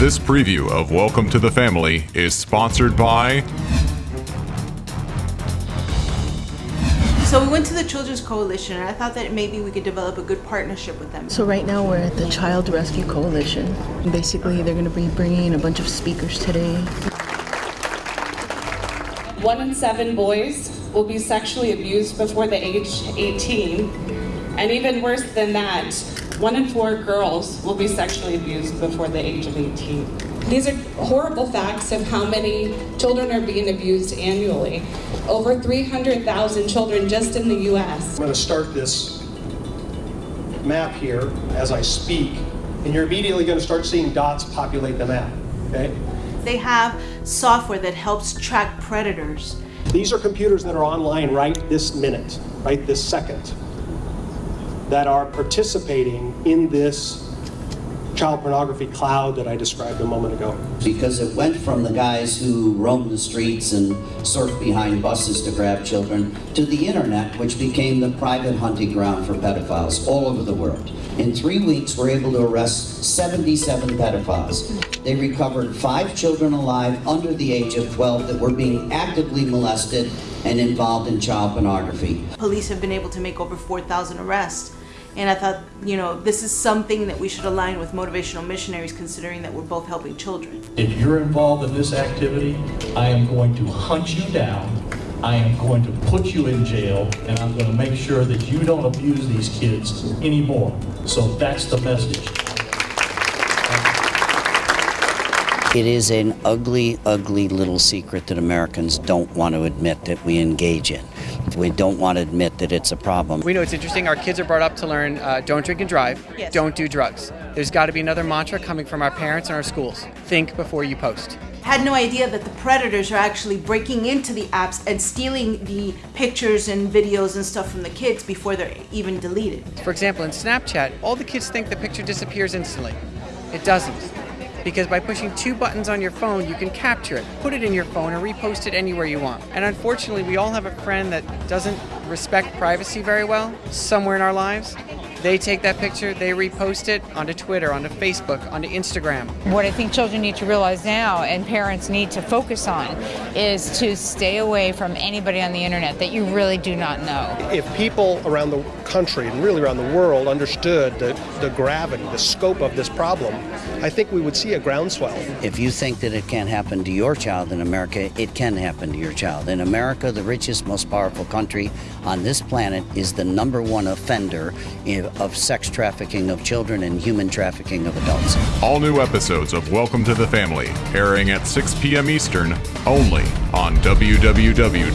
This preview of Welcome to the Family is sponsored by. So we went to the Children's Coalition, and I thought that maybe we could develop a good partnership with them. So right now we're at the Child Rescue Coalition. Basically, they're going to be bringing in a bunch of speakers today. One in seven boys will be sexually abused before the age 18. And even worse than that, one in four girls will be sexually abused before the age of 18. These are horrible facts of how many children are being abused annually. Over 300,000 children just in the US. I'm going to start this map here as I speak, and you're immediately going to start seeing dots populate the map, okay? They have software that helps track predators. These are computers that are online right this minute, right this second, that are participating in this child pornography cloud that I described a moment ago. Because it went from the guys who roam the streets and surf behind buses to grab children to the internet, which became the private hunting ground for pedophiles all over the world. In three weeks, we're able to arrest 77 pedophiles. They recovered five children alive under the age of 12 that were being actively molested and involved in child pornography. Police have been able to make over 4,000 arrests. And I thought, you know, this is something that we should align with motivational missionaries considering that we're both helping children. If you're involved in this activity, I am going to hunt you down. I am going to put you in jail, and I'm going to make sure that you don't abuse these kids anymore. So that's the message. It is an ugly, ugly little secret that Americans don't want to admit that we engage in. We don't want to admit that it's a problem. We know it's interesting. Our kids are brought up to learn uh, don't drink and drive, Yes. don't do drugs. There's got to be another mantra coming from our parents and our schools think before you post. Had no idea that the predators are actually breaking into the apps and stealing the pictures and videos and stuff from the kids before they're even deleted. For example, in Snapchat, all the kids think the picture disappears instantly. It doesn't. Because by pushing two buttons on your phone, you can capture it, put it in your phone, or repost it anywhere you want. And unfortunately, we all have a friend that doesn't respect privacy very well somewhere in our lives. They take that picture, they repost it onto Twitter, onto Facebook, onto Instagram. What I think children need to realize now and parents need to focus on is to stay away from anybody on the internet that you really do not know. If people around the country and really around the world understood the, the gravity, the scope of this problem, I think we would see a groundswell. If you think that it can't happen to your child in America, it can happen to your child. In America, the richest, most powerful country on this planet is the number one offender in- of sex trafficking of children and human trafficking of adults. All new episodes of Welcome to the Family airing at 6 p.m. Eastern only on www.boa.tv.